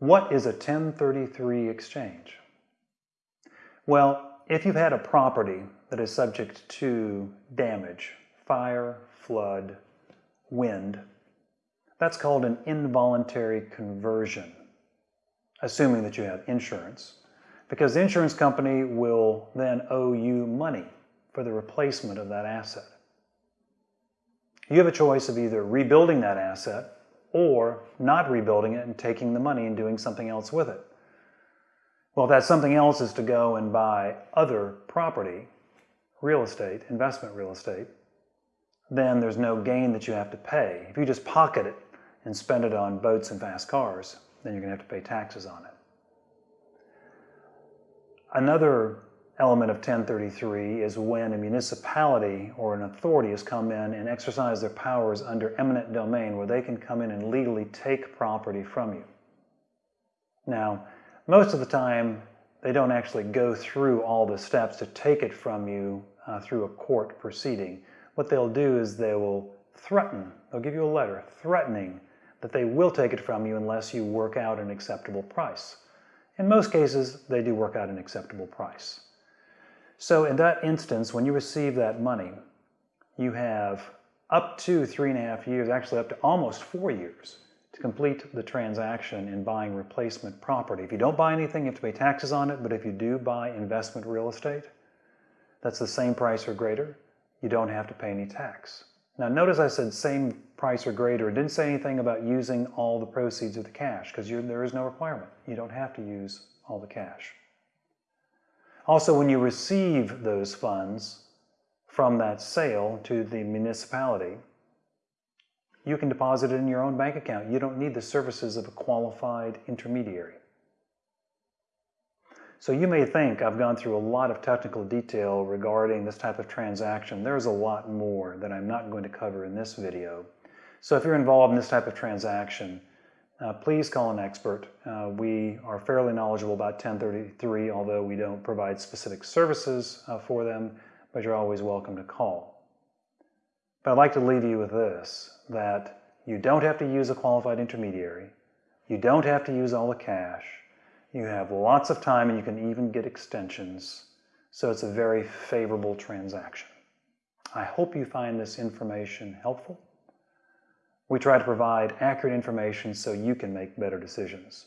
What is a 1033 exchange? Well, if you've had a property that is subject to damage, fire, flood, wind, that's called an involuntary conversion, assuming that you have insurance, because the insurance company will then owe you money for the replacement of that asset. You have a choice of either rebuilding that asset or not rebuilding it and taking the money and doing something else with it. Well, if that something else is to go and buy other property, real estate, investment real estate, then there's no gain that you have to pay. If you just pocket it and spend it on boats and fast cars, then you're going to have to pay taxes on it. Another element of 1033 is when a municipality or an authority has come in and exercised their powers under eminent domain where they can come in and legally take property from you. Now, most of the time, they don't actually go through all the steps to take it from you uh, through a court proceeding. What they'll do is they will threaten, they'll give you a letter threatening that they will take it from you unless you work out an acceptable price. In most cases, they do work out an acceptable price. So in that instance, when you receive that money, you have up to three and a half years, actually up to almost four years, to complete the transaction in buying replacement property. If you don't buy anything, you have to pay taxes on it, but if you do buy investment real estate, that's the same price or greater, you don't have to pay any tax. Now notice I said same price or greater. It didn't say anything about using all the proceeds of the cash because there is no requirement. You don't have to use all the cash. Also, when you receive those funds from that sale to the municipality, you can deposit it in your own bank account. You don't need the services of a qualified intermediary. So you may think I've gone through a lot of technical detail regarding this type of transaction. There's a lot more that I'm not going to cover in this video. So if you're involved in this type of transaction, uh, please call an expert. Uh, we are fairly knowledgeable about 1033, although we don't provide specific services uh, for them, but you're always welcome to call. But I'd like to leave you with this, that you don't have to use a qualified intermediary. You don't have to use all the cash. You have lots of time and you can even get extensions. So it's a very favorable transaction. I hope you find this information helpful. We try to provide accurate information so you can make better decisions.